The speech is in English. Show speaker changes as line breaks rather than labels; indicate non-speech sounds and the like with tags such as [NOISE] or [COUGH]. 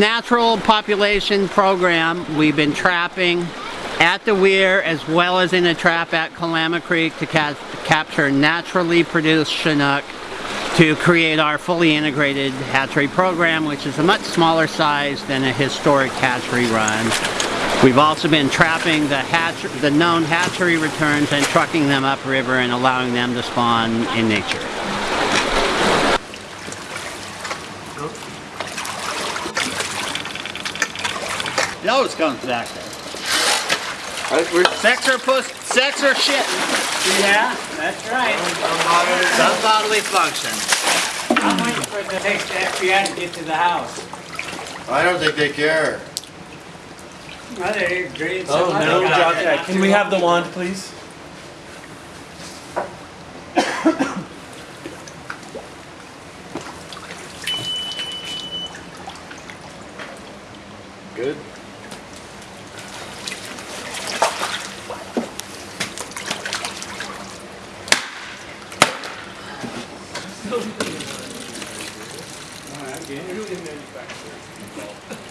Natural population program, we've been trapping at the weir as well as in a trap at Kalama Creek to ca capture naturally produced Chinook to create our fully integrated hatchery program which is a much smaller size than a historic hatchery run. We've also been trapping the, hatch the known hatchery returns and trucking them upriver and allowing them to spawn in nature. It always comes back there. Sex or puss, sex or shit.
Yeah, that's right.
Some bodily function.
I'm waiting for the next FBI to get to the house.
I don't think they care.
Well, they agreed.
Oh, no, drop that. Can we have the wand, please?
Good. Alright, okay. Really a manufacturer involved. [LAUGHS]